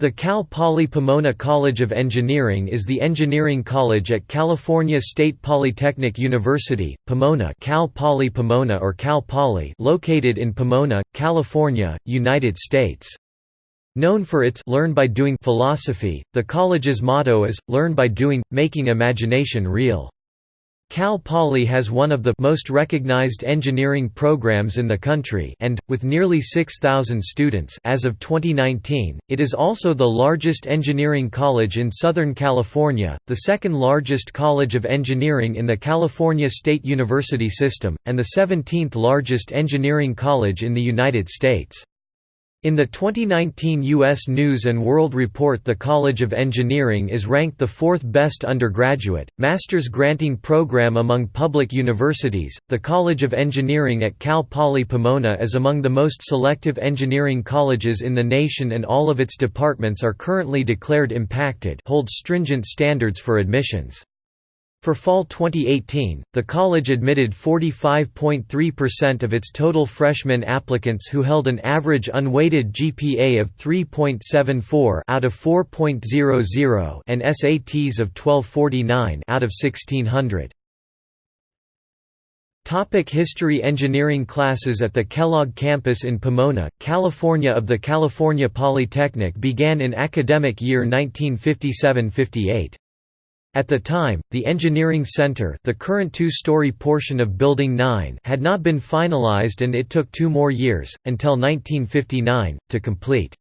The Cal Poly Pomona College of Engineering is the engineering college at California State Polytechnic University, Pomona Cal Poly Pomona or Cal Poly located in Pomona, California, United States. Known for its «learn by doing» philosophy, the college's motto is, learn by doing, making imagination real. Cal Poly has one of the most recognized engineering programs in the country and, with nearly 6,000 students as of 2019, it is also the largest engineering college in Southern California, the second largest college of engineering in the California State University system, and the 17th largest engineering college in the United States. In the 2019 U.S. News & World Report the College of Engineering is ranked the fourth best undergraduate, master's granting program among public universities. The College of Engineering at Cal Poly Pomona is among the most selective engineering colleges in the nation and all of its departments are currently declared impacted hold stringent standards for admissions. For fall 2018, the college admitted 45.3% of its total freshman applicants who held an average unweighted GPA of 3.74 out of 4.00 and SATs of 1249 out of 1600. Topic History Engineering classes at the Kellogg campus in Pomona, California of the California Polytechnic began in academic year 1957–58. At the time, the Engineering Center the current two-story portion of Building 9 had not been finalized and it took two more years, until 1959, to complete.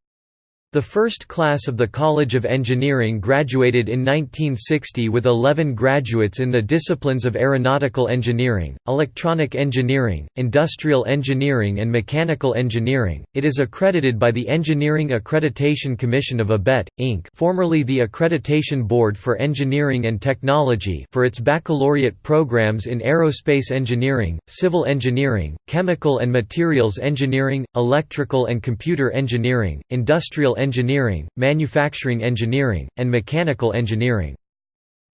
The first class of the College of Engineering graduated in 1960 with 11 graduates in the disciplines of aeronautical engineering, electronic engineering, industrial engineering, and mechanical engineering. It is accredited by the Engineering Accreditation Commission of ABET, Inc., formerly the Accreditation Board for Engineering and Technology, for its baccalaureate programs in aerospace engineering, civil engineering, chemical and materials engineering, electrical and computer engineering, industrial engineering, manufacturing engineering, and mechanical engineering.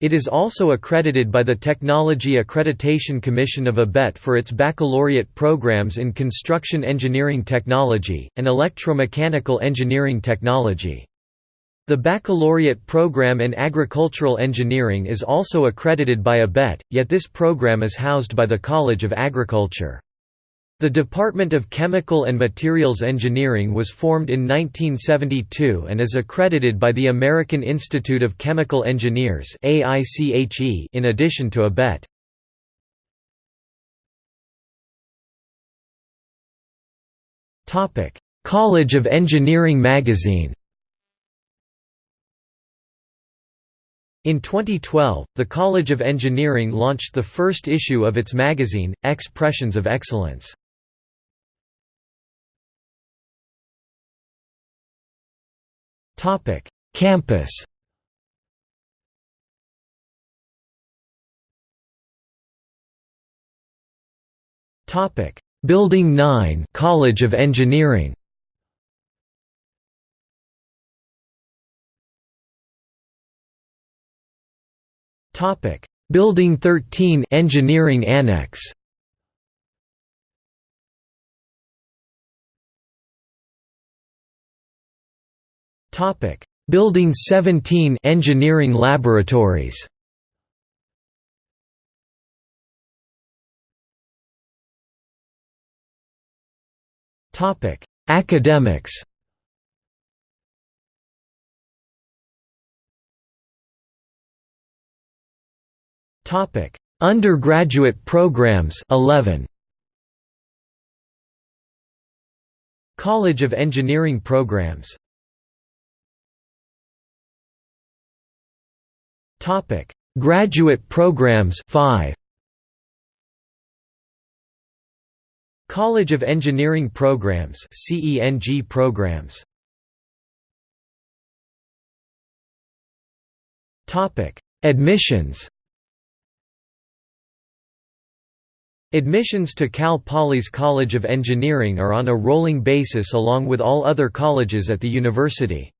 It is also accredited by the Technology Accreditation Commission of ABET for its baccalaureate programs in construction engineering technology, and electromechanical engineering technology. The baccalaureate program in agricultural engineering is also accredited by ABET, yet this program is housed by the College of Agriculture. The Department of Chemical and Materials Engineering was formed in 1972 and is accredited by the American Institute of Chemical Engineers in addition to ABET. College of Engineering magazine In 2012, the College of Engineering launched the first issue of its magazine, Expressions of Excellence. Topic: Campus. Topic: Building 9, College of Engineering. Topic: Building 13, Engineering Annex. Topic: Building 17 Engineering Laboratories. Topic: Academics. Topic: Undergraduate programs 11. College of Engineering programs Topic: Graduate programs 5. College of Engineering programs CENG programs. Topic: Admissions. Admissions to Cal Poly's College of Engineering are on a rolling basis along with all other colleges at the university.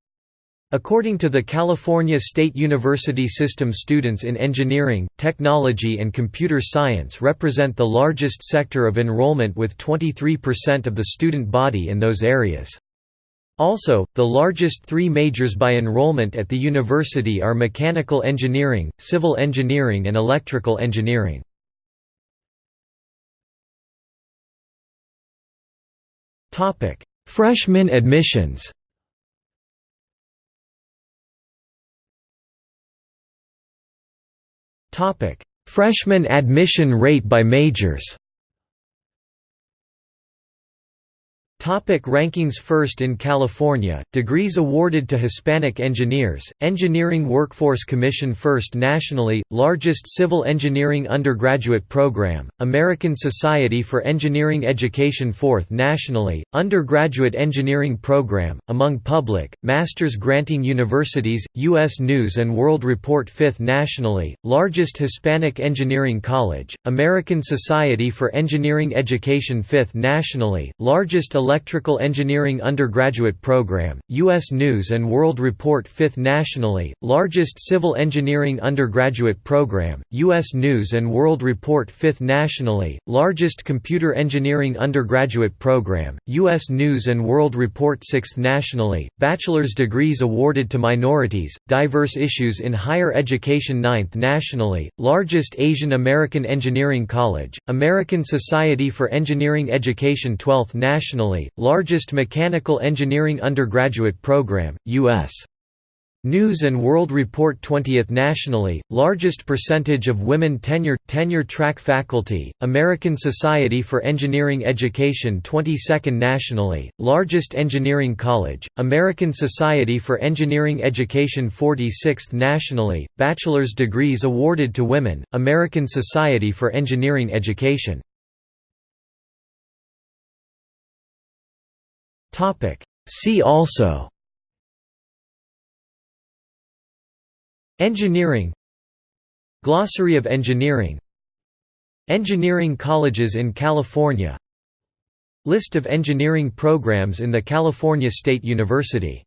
According to the California State University system students in engineering, technology and computer science represent the largest sector of enrollment with 23% of the student body in those areas. Also, the largest three majors by enrollment at the university are mechanical engineering, civil engineering and electrical engineering. Freshman admissions Freshman admission rate by majors Topic rankings First in California, degrees awarded to Hispanic engineers, Engineering Workforce Commission First nationally, largest civil engineering undergraduate program, American Society for Engineering Education Fourth nationally, undergraduate engineering program, among public, master's granting universities, U.S. News & World Report Fifth nationally, largest Hispanic engineering college, American Society for Engineering Education Fifth nationally, largest Electrical Engineering undergraduate program, U.S. News & World Report 5th nationally, largest Civil Engineering undergraduate program, U.S. News & World Report 5th nationally, largest Computer Engineering undergraduate program, U.S. News & World Report 6th nationally, bachelor's degrees awarded to minorities, diverse issues in higher education 9th nationally, largest Asian American Engineering College, American Society for Engineering Education 12th nationally, largest mechanical engineering undergraduate program, U.S. News & World Report 20th nationally, largest percentage of women tenure, tenure track faculty, American Society for Engineering Education 22nd nationally, largest engineering college, American Society for Engineering Education 46th nationally, bachelor's degrees awarded to women, American Society for Engineering Education See also. Engineering. Glossary of engineering. Engineering colleges in California. List of engineering programs in the California State University